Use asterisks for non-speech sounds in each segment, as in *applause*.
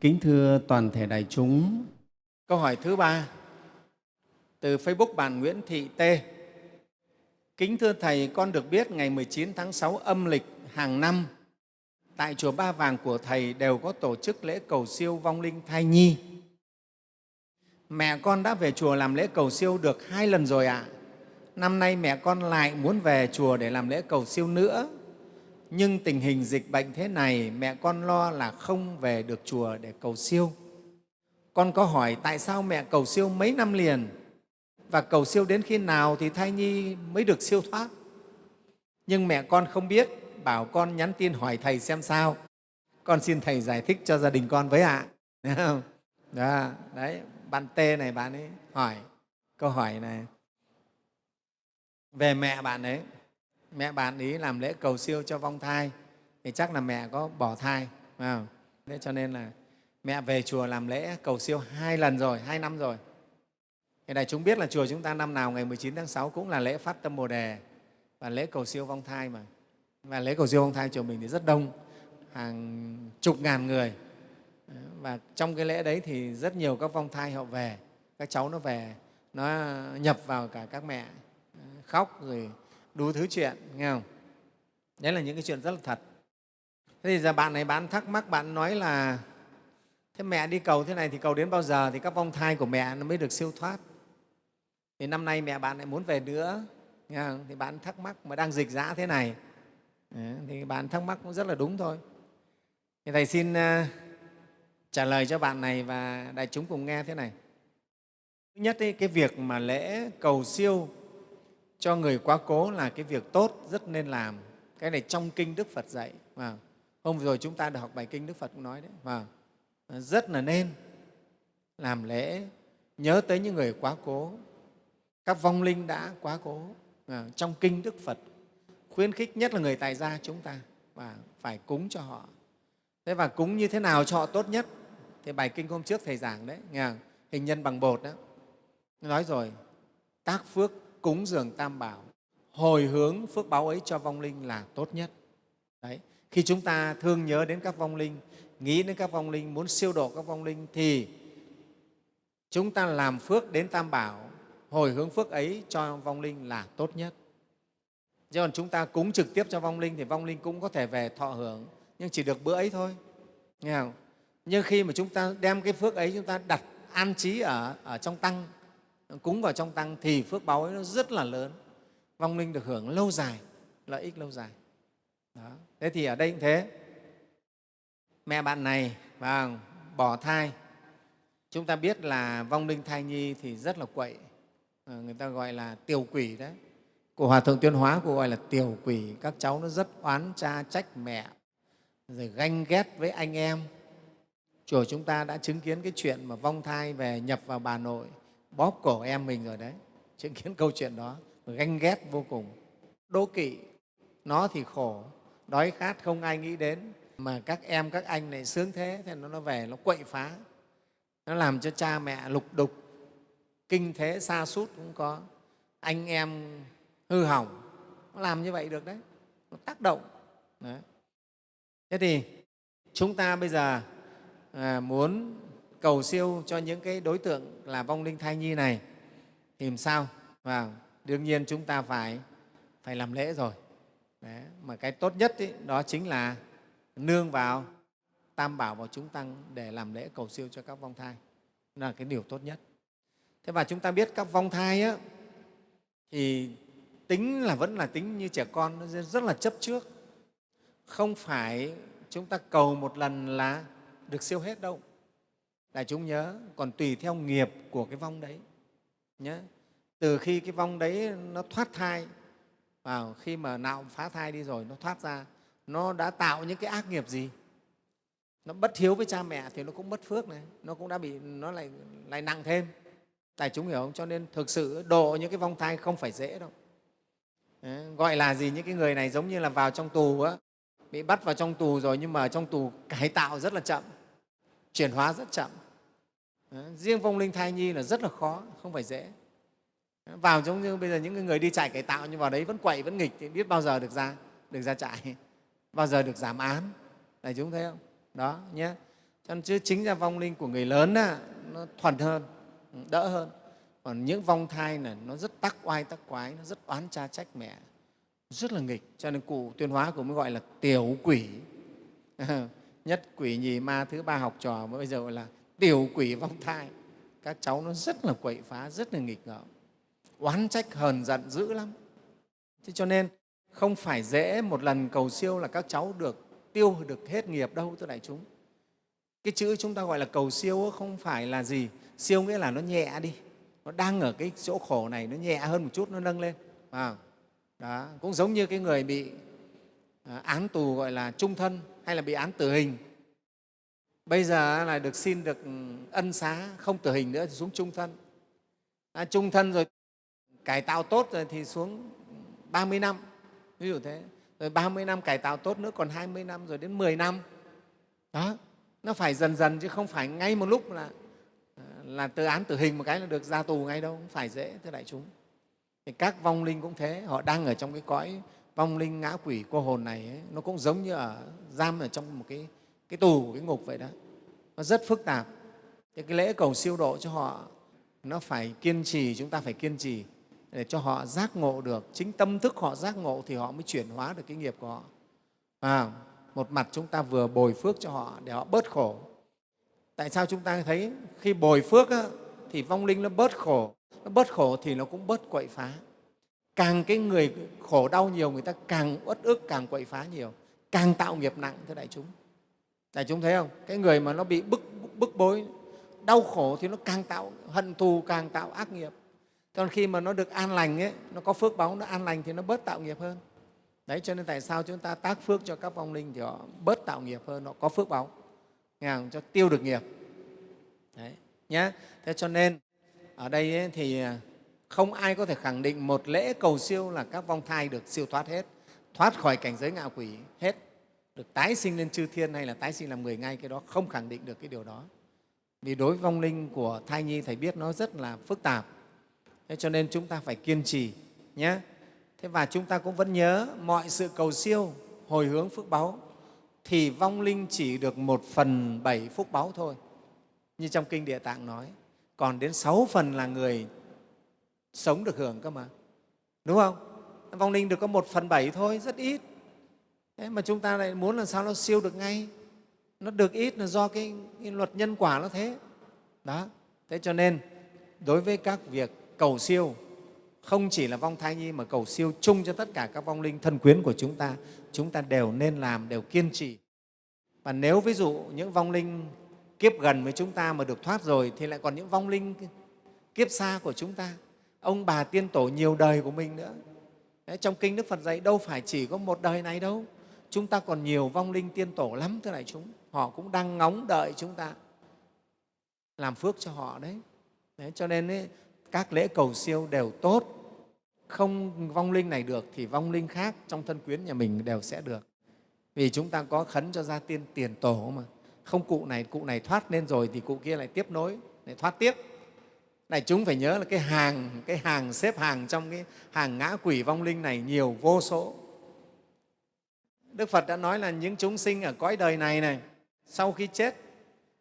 Kính thưa toàn thể đại chúng, câu hỏi thứ ba từ Facebook bạn Nguyễn Thị T. Kính thưa Thầy, con được biết ngày 19 tháng 6 âm lịch hàng năm tại Chùa Ba Vàng của Thầy đều có tổ chức lễ cầu siêu vong linh thai nhi. Mẹ con đã về chùa làm lễ cầu siêu được hai lần rồi ạ. À. Năm nay mẹ con lại muốn về chùa để làm lễ cầu siêu nữa. Nhưng tình hình dịch bệnh thế này, mẹ con lo là không về được chùa để cầu siêu. Con có hỏi tại sao mẹ cầu siêu mấy năm liền và cầu siêu đến khi nào thì thai nhi mới được siêu thoát. Nhưng mẹ con không biết, bảo con nhắn tin hỏi Thầy xem sao. Con xin Thầy giải thích cho gia đình con với ạ. À. *laughs* không? Đó, đấy, bạn Tê này bạn ấy hỏi câu hỏi này về mẹ bạn ấy mẹ bạn ý làm lễ cầu siêu cho vong thai thì chắc là mẹ có bỏ thai không? Thế cho nên là mẹ về chùa làm lễ cầu siêu hai lần rồi hai năm rồi thì đại chúng biết là chùa chúng ta năm nào ngày 19 tháng 6 cũng là lễ phát tâm Bồ Đề và lễ cầu siêu vong thai mà. Và lễ cầu siêu vong thai chùa mình thì rất đông, hàng chục ngàn người. Và trong cái lễ đấy thì rất nhiều các vong thai họ về, các cháu nó về, nó nhập vào cả các mẹ, khóc rồi đủ thứ chuyện, nghe không? Đấy là những cái chuyện rất là thật. Thế thì giờ bạn này bạn thắc mắc, bạn nói là thế mẹ đi cầu thế này thì cầu đến bao giờ thì các vong thai của mẹ nó mới được siêu thoát thì năm nay mẹ bạn lại muốn về nữa nghe không? thì bạn thắc mắc mà đang dịch dã thế này ờ, thì bạn thắc mắc cũng rất là đúng thôi thì thầy xin ờ, trả lời cho bạn này và đại chúng cùng nghe thế này thứ nhất ấy, cái việc mà lễ cầu siêu cho người quá cố là cái việc tốt rất nên làm. Cái này trong kinh đức phật dạy. Và hôm vừa rồi chúng ta được học bài kinh đức phật cũng nói đấy. Và rất là nên làm lễ nhớ tới những người quá cố. Các vong linh đã quá cố. À, trong kinh đức phật khuyến khích nhất là người tài gia chúng ta và phải cúng cho họ. Thế và cúng như thế nào cho họ tốt nhất? Thì bài kinh hôm trước thầy giảng đấy nghe hình nhân bằng bột đó. Nói rồi tác phước cúng dường tam bảo hồi hướng phước báo ấy cho vong linh là tốt nhất. Đấy khi chúng ta thương nhớ đến các vong linh nghĩ đến các vong linh muốn siêu độ các vong linh thì chúng ta làm phước đến tam bảo hồi hướng phước ấy cho vong linh là tốt nhất. Chứ còn chúng ta cúng trực tiếp cho vong linh thì vong linh cũng có thể về thọ hưởng nhưng chỉ được bữa ấy thôi. Nghe không? Nhưng khi mà chúng ta đem cái phước ấy chúng ta đặt an trí ở, ở trong tăng cúng vào trong tăng thì phước báo ấy nó rất là lớn. Vong linh được hưởng lâu dài, lợi ích lâu dài. Đó. thế thì ở đây cũng thế. Mẹ bạn này và bỏ thai, chúng ta biết là vong linh thai nhi thì rất là quậy. Ờ, người ta gọi là tiểu quỷ đấy. Của hòa thượng tuyên hóa của gọi là tiểu quỷ. Các cháu nó rất oán cha trách mẹ, rồi ganh ghét với anh em. Chùa chúng ta đã chứng kiến cái chuyện mà vong thai về nhập vào bà nội bóp cổ em mình rồi đấy. Chứng kiến câu chuyện đó ganh ghét vô cùng. Đố kỵ nó thì khổ đói khát không ai nghĩ đến. Mà các em các anh này sướng thế thì nó về nó quậy phá. Nó làm cho cha mẹ lục đục. Kinh thế xa sút cũng có. Anh em hư hỏng. Nó làm như vậy được đấy. Nó tác động. Đấy. thế thì chúng ta bây giờ à, muốn cầu siêu cho những cái đối tượng là vong linh thai nhi này thì làm sao? Và đương nhiên chúng ta phải phải làm lễ rồi. Đấy. mà cái tốt nhất ý, đó chính là nương vào tam bảo vào chúng tăng để làm lễ cầu siêu cho các vong thai. Là cái điều tốt nhất. Thế và chúng ta biết các vong thai á, thì tính là vẫn là tính như trẻ con nó rất là chấp trước. Không phải chúng ta cầu một lần là được siêu hết đâu đại chúng nhớ còn tùy theo nghiệp của cái vong đấy nhé từ khi cái vong đấy nó thoát thai vào khi mà nạo phá thai đi rồi nó thoát ra nó đã tạo những cái ác nghiệp gì? Nó bất hiếu với cha mẹ thì nó cũng mất phước này nó cũng đã bị nó lại lại nặng thêm. Đại chúng hiểu không? Cho nên thực sự độ những cái vong thai không phải dễ đâu. Đấy, gọi là gì? Những cái người này giống như là vào trong tù á bị bắt vào trong tù rồi nhưng mà trong tù cải tạo rất là chậm chuyển hóa rất chậm. Ờ, riêng vong linh thai nhi là rất là khó không phải dễ. Ờ, vào giống như bây giờ những người đi chạy cải tạo nhưng vào đấy vẫn quậy vẫn nghịch thì biết bao giờ được ra được ra trại *laughs* bao giờ được giảm án. Đại chúng thấy không? Đó nhé. Cho nên chứ chính ra vong linh của người lớn á, nó thuần hơn ừ, đỡ hơn. Còn những vong thai này nó rất tắc oai tắc quái nó rất oán cha trách mẹ rất là nghịch. Cho nên cụ tuyên hóa cũng mới gọi là tiểu quỷ. *laughs* Nhất quỷ nhì ma thứ ba học trò bây giờ gọi là tiểu quỷ vong thai. Các cháu nó rất là quậy phá rất là nghịch ngợm. Oán trách hờn giận dữ lắm. Thế cho nên không phải dễ một lần cầu siêu là các cháu được tiêu được hết nghiệp đâu thưa đại chúng. Cái chữ chúng ta gọi là cầu siêu không phải là gì. Siêu nghĩa là nó nhẹ đi. Nó đang ở cái chỗ khổ này nó nhẹ hơn một chút nó nâng lên. À, đó cũng giống như cái người bị à, án tù gọi là trung thân hay là bị án tử hình bây giờ là được xin được ừ, ân xá không tử hình nữa thì xuống trung thân. À, trung thân rồi cải tạo tốt rồi thì xuống 30 năm ví dụ thế. Rồi 30 năm cải tạo tốt nữa còn 20 năm rồi đến 10 năm. Đó nó phải dần dần chứ không phải ngay một lúc là ờ, là từ án tử hình một cái là được ra tù ngay đâu không phải dễ thưa đại chúng. Thì các vong linh cũng thế họ đang ở trong cái cõi vong linh ngã quỷ cô hồn này ấy, nó cũng giống như ở giam ở trong một cái cái tù của cái ngục vậy đó nó rất phức tạp. Thì cái lễ cầu siêu độ cho họ nó phải kiên trì chúng ta phải kiên trì để cho họ giác ngộ được. Chính tâm thức họ giác ngộ thì họ mới chuyển hóa được cái nghiệp của họ. À, một mặt chúng ta vừa bồi phước cho họ để họ bớt khổ. Tại sao chúng ta thấy khi bồi phước á, thì vong linh nó bớt khổ? Nó bớt khổ thì nó cũng bớt quậy phá. Càng cái người khổ đau nhiều người ta càng uất ức càng quậy phá nhiều. Càng tạo nghiệp nặng thưa đại chúng đại chúng thấy không? Cái người mà nó bị bức bức bối đau khổ thì nó càng tạo hận thù càng tạo ác nghiệp. Còn khi mà nó được an lành ấy, nó có phước báu nó an lành thì nó bớt tạo nghiệp hơn. Đấy cho nên tại sao chúng ta tác phước cho các vong linh thì họ bớt tạo nghiệp hơn họ có phước báu. Nghe không? cho tiêu được nghiệp. Đấy nhá. Thế cho nên ở đây ấy, thì à, không ai có thể khẳng định một lễ cầu siêu là các vong thai được siêu thoát hết thoát khỏi cảnh giới ngạ quỷ hết được tái sinh lên chư thiên hay là tái sinh làm người ngay cái đó, không khẳng định được cái điều đó. Vì đối với vong linh của thai nhi, thầy biết nó rất là phức tạp. Thế cho nên chúng ta phải kiên trì nhé. Thế và chúng ta cũng vẫn nhớ mọi sự cầu siêu, hồi hướng phước báu thì vong linh chỉ được một phần bảy phúc báu thôi. Như trong kinh địa tạng nói, còn đến sáu phần là người sống được hưởng cơ mà. Đúng không? Vong linh được có một phần bảy thôi, rất ít thế mà chúng ta lại muốn làm sao nó siêu được ngay. Nó được ít là do cái, cái luật nhân quả nó thế. Đó. Thế cho nên đối với các việc cầu siêu không chỉ là vong thai nhi mà cầu siêu chung cho tất cả các vong linh thân quyến của chúng ta chúng ta đều nên làm đều kiên trì. Và nếu ví dụ những vong linh kiếp gần với chúng ta mà được thoát rồi thì lại còn những vong linh kiếp xa của chúng ta. Ông bà tiên tổ nhiều đời của mình nữa. Đấy, trong kinh đức phật dạy đâu phải chỉ có một đời này đâu chúng ta còn nhiều vong linh tiên tổ lắm thưa đại chúng. Họ cũng đang ngóng đợi chúng ta làm phước cho họ đấy, đấy cho nên ấy, các lễ cầu siêu đều tốt. Không vong linh này được thì vong linh khác trong thân quyến nhà mình đều sẽ được. Vì chúng ta có khấn cho gia tiên tiền tổ mà. Không cụ này cụ này thoát lên rồi thì cụ kia lại tiếp nối lại thoát tiếp. Này chúng phải nhớ là cái hàng cái hàng xếp hàng trong cái hàng ngã quỷ vong linh này nhiều vô số đức phật đã nói là những chúng sinh ở cõi đời này này sau khi chết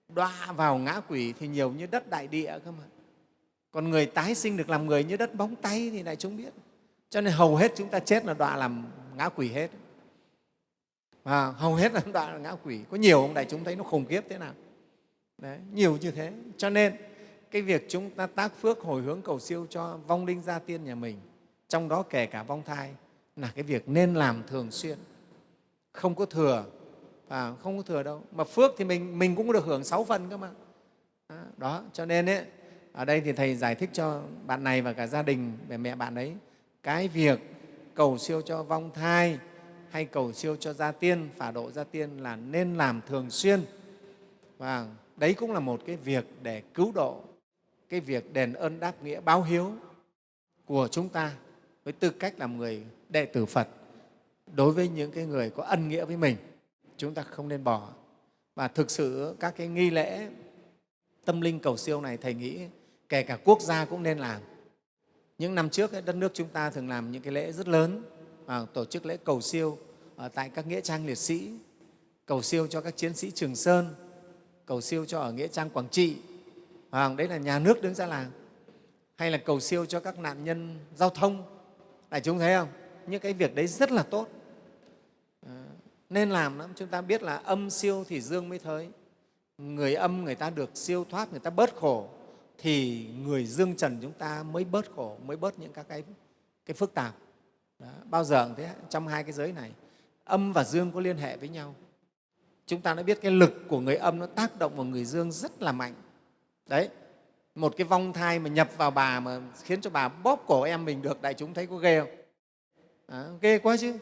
đọa vào ngã quỷ thì nhiều như đất đại địa cơ mà. Còn người tái sinh được làm người như đất bóng tay thì đại chúng biết. Cho nên hầu hết chúng ta chết là đọa làm ngã quỷ hết. Và hầu hết là *laughs* đọa là ngã quỷ. Có nhiều ông đại chúng thấy nó khủng khiếp thế nào. Đấy, nhiều như thế. Cho nên cái việc chúng ta tác phước hồi hướng cầu siêu cho vong linh gia tiên nhà mình trong đó kể cả vong thai là cái việc nên làm thường xuyên không có thừa. Và không có thừa đâu. Mà phước thì mình mình cũng được hưởng sáu phần cơ mà. Đó cho nên ấy, ở đây thì thầy giải thích cho bạn này và cả gia đình về mẹ bạn ấy. Cái việc cầu siêu cho vong thai hay cầu siêu cho gia tiên phả độ gia tiên là nên làm thường xuyên. Và đấy cũng là một cái việc để cứu độ cái việc đền ơn đáp nghĩa báo hiếu của chúng ta với tư cách làm người đệ tử Phật đối với những cái người có ân nghĩa với mình chúng ta không nên bỏ. Và thực sự các cái nghi lễ tâm linh cầu siêu này thầy nghĩ kể cả quốc gia cũng nên làm. Những năm trước đất nước chúng ta thường làm những cái lễ rất lớn à, tổ chức lễ cầu siêu ở tại các nghĩa trang liệt sĩ cầu siêu cho các chiến sĩ trường sơn cầu siêu cho ở Nghĩa Trang Quảng Trị, à, đấy là nhà nước đứng ra làm, hay là cầu siêu cho các nạn nhân giao thông, đại chúng thấy không? Những cái việc đấy rất là tốt, nên làm lắm. Chúng ta biết là âm siêu thì dương mới thới, người âm người ta được siêu thoát, người ta bớt khổ, thì người dương trần chúng ta mới bớt khổ, mới bớt những các cái, cái phức tạp. Đó, bao giờ thế trong hai cái giới này âm và dương có liên hệ với nhau chúng ta đã biết cái lực của người âm nó tác động vào người dương rất là mạnh đấy một cái vong thai mà nhập vào bà mà khiến cho bà bóp cổ em mình được đại chúng thấy có ghê không đó, ghê quá chứ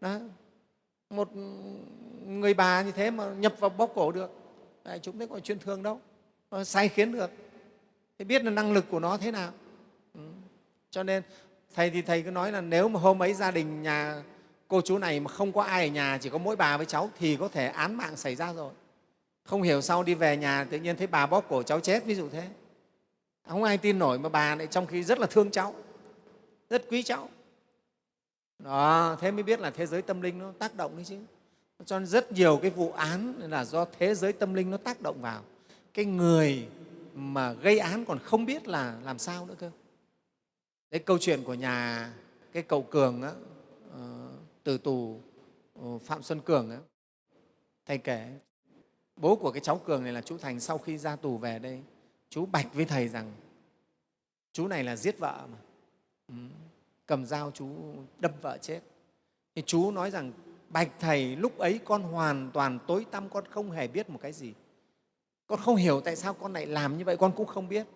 đó một người bà như thế mà nhập vào bóp cổ được. Đại chúng đấy có chuyên thương đâu sai khiến được. Thì biết là năng lực của nó thế nào. Ừ. cho nên, thầy thì thầy cứ nói là nếu mà hôm ấy gia đình nhà cô chú này mà không có ai ở nhà, chỉ có mỗi bà với cháu, thì có thể án mạng xảy ra rồi. Không hiểu sau đi về nhà tự nhiên thấy bà bóp cổ cháu chết, ví dụ thế. Không ai tin nổi mà bà lại trong khi rất là thương cháu, rất quý cháu đó thế mới biết là thế giới tâm linh nó tác động đấy chứ. Cho nên rất nhiều cái vụ án là do thế giới tâm linh nó tác động vào. Cái người mà gây án còn không biết là làm sao nữa cơ. Cái câu chuyện của nhà cái cậu cường á, ờ, từ tù ờ, phạm xuân cường á, thầy kể bố của cái cháu cường này là chú thành sau khi ra tù về đây chú bạch với thầy rằng chú này là giết vợ mà. Ừ cầm dao chú đâm vợ chết. Thì chú nói rằng, bạch thầy, lúc ấy con hoàn toàn tối tăm, con không hề biết một cái gì. Con không hiểu tại sao con lại làm như vậy, con cũng không biết.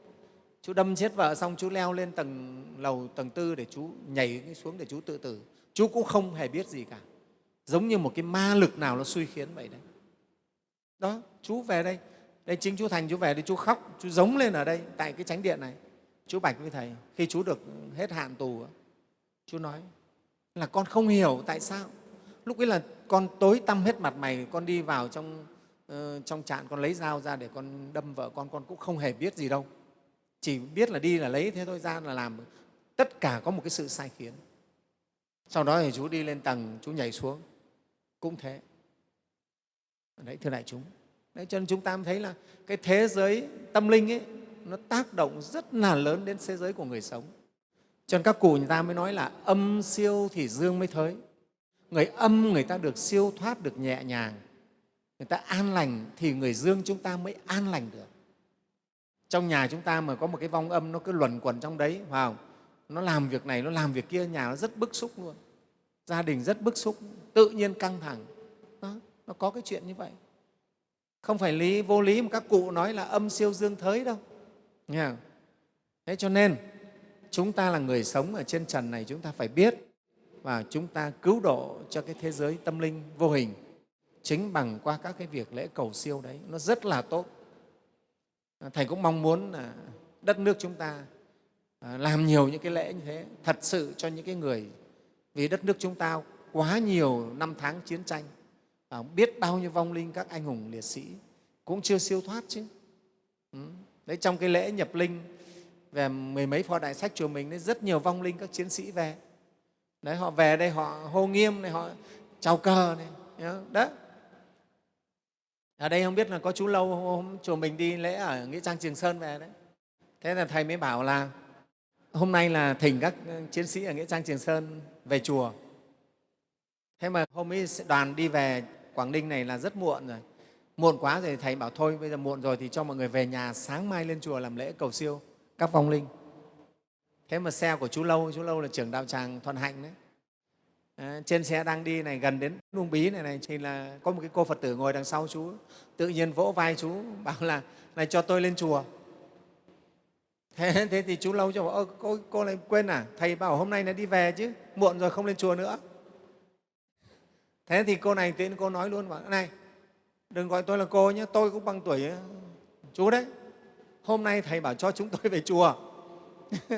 Chú đâm chết vợ xong, chú leo lên tầng lầu tầng tư để chú nhảy xuống để chú tự tử. Chú cũng không hề biết gì cả. Giống như một cái ma lực nào nó suy khiến vậy đấy. Đó, chú về đây. Đây chính chú thành, chú về đây, chú khóc, chú giống lên ở đây, tại cái chánh điện này. Chú bạch với thầy, khi chú được hết hạn tù chú nói là con không hiểu tại sao. Lúc ấy là con tối tăm hết mặt mày con đi vào trong uh, trong trại con lấy dao ra để con đâm vợ con con cũng không hề biết gì đâu. Chỉ biết là đi là lấy thế thôi ra là làm. Tất cả có một cái sự sai khiến. Sau đó thì chú đi lên tầng chú nhảy xuống. Cũng thế. Đấy thưa đại chúng. Đấy, cho nên chúng ta thấy là cái thế giới tâm linh ấy nó tác động rất là lớn đến thế giới của người sống cho nên các cụ người ta mới nói là âm siêu thì dương mới thới người âm người ta được siêu thoát được nhẹ nhàng. Người ta an lành thì người dương chúng ta mới an lành được. Trong nhà chúng ta mà có một cái vong âm nó cứ luẩn quẩn trong đấy phải không? nó làm việc này nó làm việc kia nhà nó rất bức xúc luôn. Gia đình rất bức xúc tự nhiên căng thẳng. Đó, nó có cái chuyện như vậy. Không phải lý vô lý mà các cụ nói là âm siêu dương thới đâu. Nghe không? thế cho nên chúng ta là người sống ở trên trần này, chúng ta phải biết và chúng ta cứu độ cho cái thế giới tâm linh vô hình chính bằng qua các cái việc lễ cầu siêu đấy. Nó rất là tốt. Thầy cũng mong muốn là đất nước chúng ta à, làm nhiều những cái lễ như thế. Thật sự cho những cái người, vì đất nước chúng ta quá nhiều năm tháng chiến tranh và biết bao nhiêu vong linh các anh hùng liệt sĩ cũng chưa siêu thoát chứ. Ừ, đấy, trong cái lễ nhập linh về mười mấy pho đại sách chùa mình đấy rất nhiều vong linh các chiến sĩ về. Đấy, họ về đây, họ hô nghiêm này, họ chào cờ này đó ở đây không biết là có chú lâu hôm chùa mình đi lễ ở nghĩa trang trường sơn về đấy. Thế là thầy mới bảo là, hôm nay là thỉnh các ừ, chiến sĩ ở nghĩa trang trường sơn về chùa. Thế mà hôm ấy đoàn đi về quảng ninh này là rất muộn rồi. Muộn quá rồi thầy bảo thôi, bây giờ muộn rồi thì cho mọi người về nhà sáng mai lên chùa làm lễ cầu siêu các vong linh. Thế mà xe của chú lâu chú lâu là trưởng đạo tràng thuận hạnh đấy. À, trên xe đang đi này gần đến Uông Bí này, này thì là có một cái cô Phật tử ngồi đằng sau chú tự nhiên vỗ vai chú bảo là này cho tôi lên chùa. Thế, thế thì chú lâu cho bảo cô, cô lại quên à? Thầy bảo hôm nay là đi về chứ muộn rồi không lên chùa nữa. Thế thì cô này tự cô nói luôn bảo này đừng gọi tôi là cô nhé tôi cũng bằng tuổi ờ, chú đấy hôm nay thầy bảo cho chúng tôi về chùa. *laughs*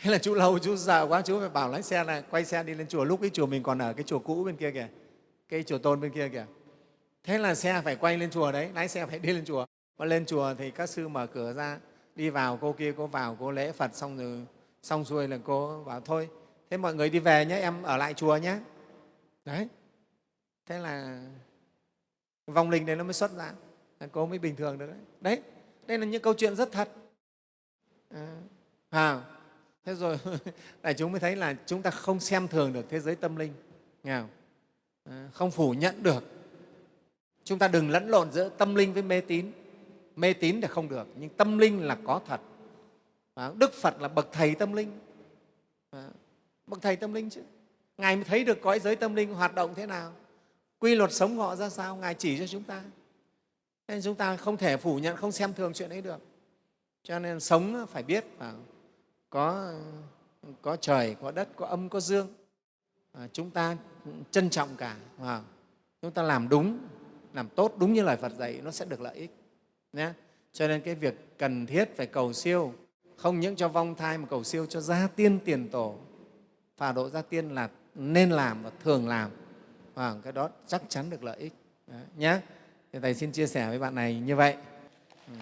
Thế là chú lâu, chú sợ quá, chú phải bảo lái xe là quay xe đi lên chùa. Lúc cái chùa mình còn ở cái chùa cũ bên kia kìa, cái chùa tôn bên kia kìa. Thế là xe phải quay lên chùa đấy, lái xe phải đi lên chùa. Mà lên chùa thì các sư mở cửa ra, đi vào, cô kia cô vào, cô lễ phật, xong rồi, xong xuôi là cô bảo thôi. Thế mọi người đi về nhé, em ở lại chùa nhé. Đấy. Thế là vong linh đấy nó mới xuất ra cô mới bình thường được đấy. Đấy đây là những câu chuyện rất thật. À, à thế rồi *laughs* đại chúng mới thấy là chúng ta không xem thường được thế giới tâm linh. Nghe không? À, không phủ nhận được. Chúng ta đừng lẫn lộn giữa tâm linh với mê tín. Mê tín thì không được nhưng tâm linh là có thật. À, đức phật là bậc thầy tâm linh. À, bậc thầy tâm linh chứ. Ngài mới thấy được cõi giới tâm linh hoạt động thế nào. Quy luật sống họ ra sao ngài chỉ cho chúng ta nên chúng ta không thể phủ nhận không xem thường chuyện ấy được. Cho nên sống phải biết và có có trời có đất có âm có dương. À, chúng ta trân trọng cả à, chúng ta làm đúng làm tốt đúng như lời phật dạy nó sẽ được lợi ích nhé. Cho nên cái việc cần thiết phải cầu siêu không những cho vong thai mà cầu siêu cho gia tiên tiền tổ. Phà độ gia tiên là nên làm và thường làm và cái đó chắc chắn được lợi ích nhé thì thầy xin chia sẻ với bạn này như vậy. Ừ.